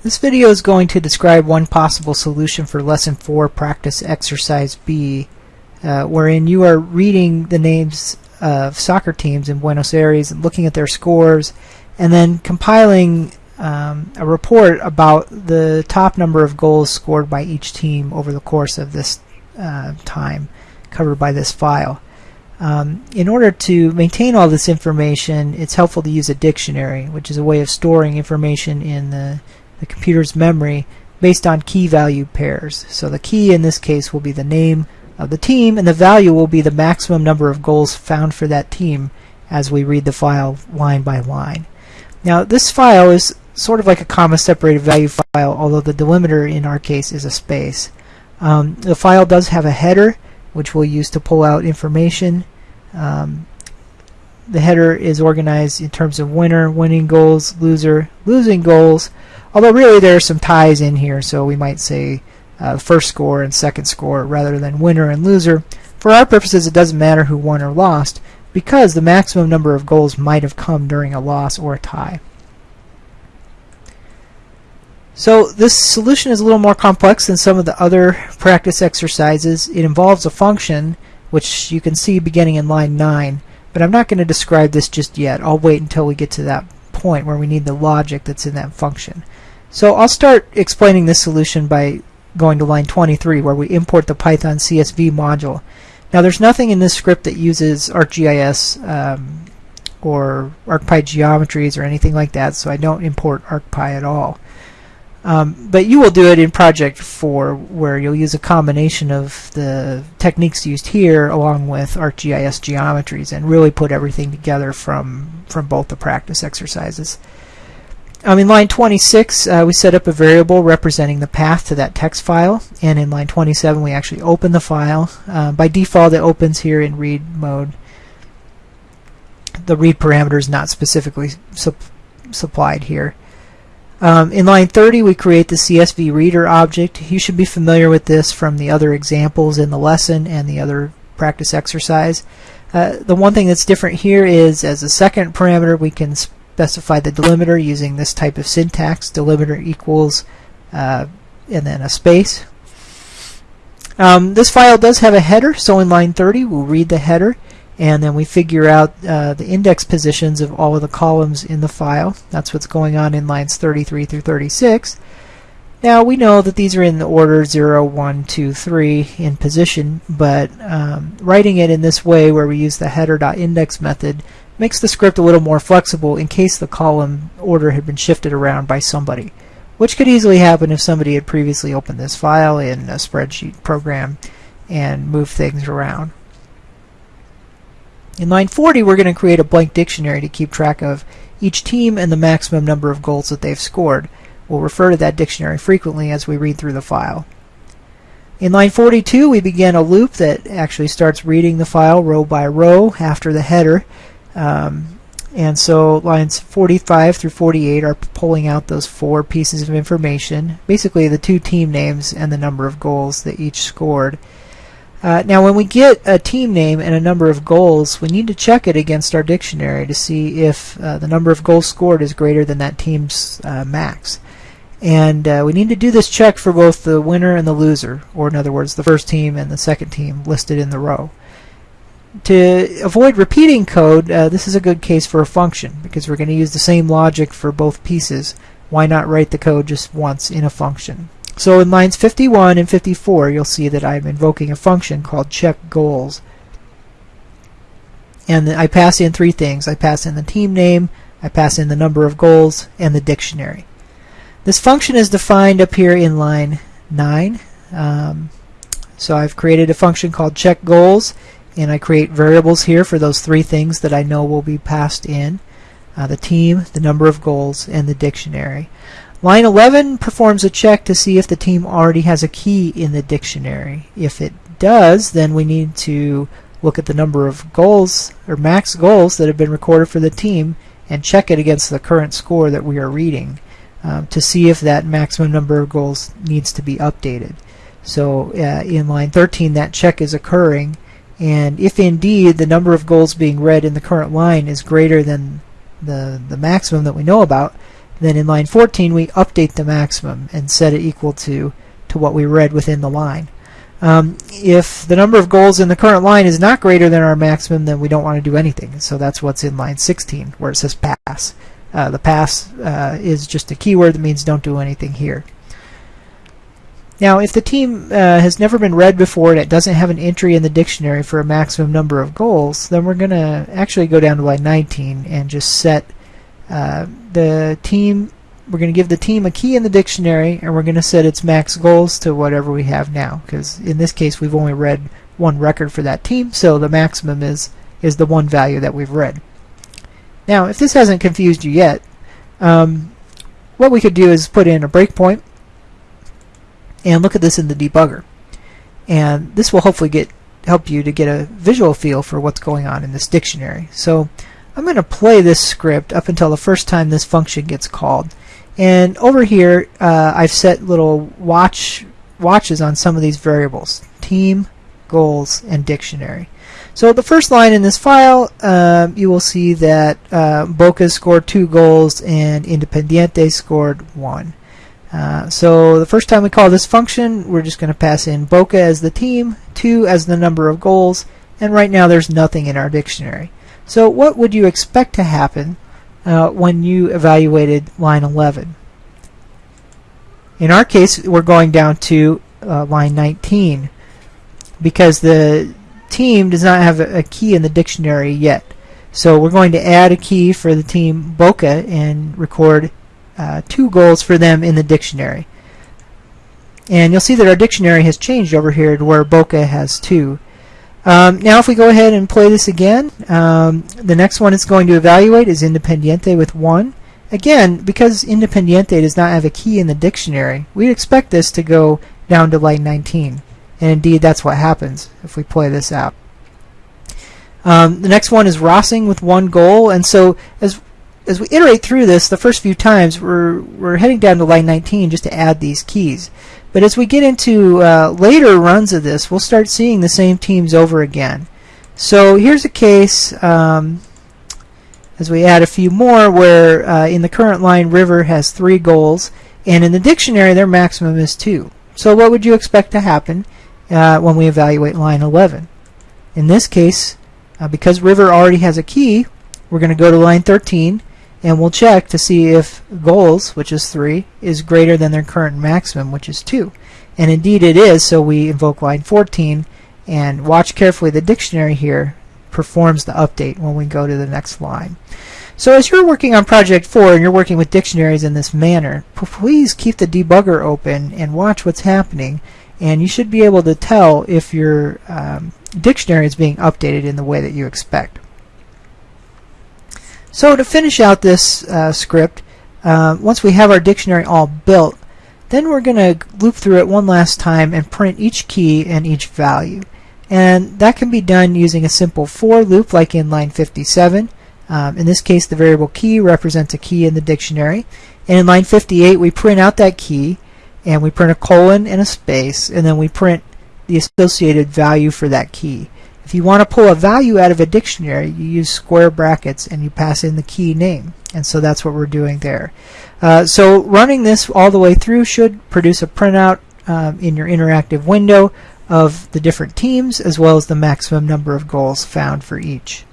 This video is going to describe one possible solution for Lesson 4 Practice Exercise B, uh, wherein you are reading the names of soccer teams in Buenos Aires, looking at their scores, and then compiling um, a report about the top number of goals scored by each team over the course of this uh, time covered by this file. Um, in order to maintain all this information, it's helpful to use a dictionary, which is a way of storing information in the, the computer's memory based on key value pairs. So the key in this case will be the name of the team, and the value will be the maximum number of goals found for that team as we read the file line by line. Now this file is sort of like a comma separated value file, although the delimiter in our case is a space. Um, the file does have a header, which we'll use to pull out information. Um, the header is organized in terms of winner, winning goals, loser, losing goals, although really there are some ties in here, so we might say uh, first score and second score rather than winner and loser. For our purposes, it doesn't matter who won or lost, because the maximum number of goals might have come during a loss or a tie. So this solution is a little more complex than some of the other practice exercises. It involves a function, which you can see beginning in line 9, but I'm not going to describe this just yet. I'll wait until we get to that point where we need the logic that's in that function. So I'll start explaining this solution by going to line 23 where we import the Python CSV module. Now there's nothing in this script that uses ArcGIS um, or ArcPy geometries or anything like that, so I don't import ArcPy at all. Um, but you will do it in Project 4 where you'll use a combination of the techniques used here along with ArcGIS geometries and really put everything together from, from both the practice exercises. Um, in line 26 uh, we set up a variable representing the path to that text file and in line 27 we actually open the file. Uh, by default it opens here in read mode. The read parameter is not specifically su supplied here. Um, in line 30 we create the CSV reader object. You should be familiar with this from the other examples in the lesson and the other practice exercise. Uh, the one thing that's different here is as a second parameter we can specify the delimiter using this type of syntax. Delimiter equals uh, and then a space. Um, this file does have a header so in line 30 we'll read the header and then we figure out uh, the index positions of all of the columns in the file. That's what's going on in lines 33 through 36. Now we know that these are in the order 0, 1, 2, 3 in position, but um, writing it in this way where we use the header.index method makes the script a little more flexible in case the column order had been shifted around by somebody, which could easily happen if somebody had previously opened this file in a spreadsheet program and moved things around. In line 40, we're going to create a blank dictionary to keep track of each team and the maximum number of goals that they've scored. We'll refer to that dictionary frequently as we read through the file. In line 42, we begin a loop that actually starts reading the file row by row after the header. Um, and so lines 45 through 48 are pulling out those four pieces of information, basically the two team names and the number of goals that each scored. Uh, now when we get a team name and a number of goals, we need to check it against our dictionary to see if uh, the number of goals scored is greater than that team's uh, max. And uh, we need to do this check for both the winner and the loser, or in other words, the first team and the second team listed in the row. To avoid repeating code, uh, this is a good case for a function, because we're going to use the same logic for both pieces. Why not write the code just once in a function? So in lines 51 and 54, you'll see that I'm invoking a function called check goals. And I pass in three things. I pass in the team name, I pass in the number of goals, and the dictionary. This function is defined up here in line 9. Um, so I've created a function called check goals, and I create variables here for those three things that I know will be passed in. Uh, the team, the number of goals, and the dictionary. Line 11 performs a check to see if the team already has a key in the dictionary. If it does, then we need to look at the number of goals or max goals that have been recorded for the team and check it against the current score that we are reading um, to see if that maximum number of goals needs to be updated. So uh, in line 13 that check is occurring and if indeed the number of goals being read in the current line is greater than the, the maximum that we know about Then in line 14 we update the maximum and set it equal to, to what we read within the line. Um, if the number of goals in the current line is not greater than our maximum, then we don't want to do anything. So that's what's in line 16, where it says pass. Uh, the pass uh, is just a keyword that means don't do anything here. Now, if the team uh, has never been read before and it doesn't have an entry in the dictionary for a maximum number of goals, then we're going to actually go down to line 19 and just set uh, the team we're going to give the team a key in the dictionary and we're going to set its max goals to whatever we have now because in this case we've only read one record for that team so the maximum is is the one value that we've read. Now if this hasn't confused you yet um, what we could do is put in a breakpoint and look at this in the debugger. And this will hopefully get help you to get a visual feel for what's going on in this dictionary. So I'm going to play this script up until the first time this function gets called and over here, uh, I've set little watch watches on some of these variables. Team, goals, and dictionary. So the first line in this file, uh, you will see that uh, Boca scored two goals and Independiente scored one. Uh, so the first time we call this function, we're just going to pass in Boca as the team, 2 as the number of goals, and right now there's nothing in our dictionary. So what would you expect to happen uh, when you evaluated line 11. In our case, we're going down to uh, line 19 because the team does not have a, key in the dictionary yet. So we're going to add a key for the team Boca and record uh, two goals for them in the dictionary. And you'll see that our dictionary has changed over here to where Boca has two. Um, now if we go ahead and play this again, um, the next one it's going to evaluate is Independiente with 1. Again, because Independiente does not have a key in the dictionary, we'd expect this to go down to line 19. And indeed, that's what happens if we play this out. Um, the next one is Racing with one goal, and so as as we iterate through this, the first few times, we're we're heading down to line 19 just to add these keys. But as we get into uh, later runs of this, we'll start seeing the same teams over again. So here's a case, um, as we add a few more, where uh, in the current line River has three goals, and in the dictionary their maximum is two. So what would you expect to happen uh, when we evaluate line 11? In this case, uh, because River already has a key, we're going to go to line 13, and we'll check to see if goals, which is 3, is greater than their current maximum, which is 2. And indeed it is, so we invoke line 14, and watch carefully the dictionary here performs the update when we go to the next line. So as you're working on Project 4 and you're working with dictionaries in this manner, please keep the debugger open and watch what's happening, and you should be able to tell if your um, dictionary is being updated in the way that you expect. So to finish out this uh, script, uh, once we have our dictionary all built, then we're going to loop through it one last time and print each key and each value. And that can be done using a simple for loop like in line 57. Um, in this case, the variable key represents a key in the dictionary. And in line 58, we print out that key, and we print a colon and a space, and then we print the associated value for that key. If you want to pull a value out of a dictionary, you use square brackets and you pass in the key name. And so that's what we're doing there. Uh, so running this all the way through should produce a printout um, in your interactive window of the different teams as well as the maximum number of goals found for each.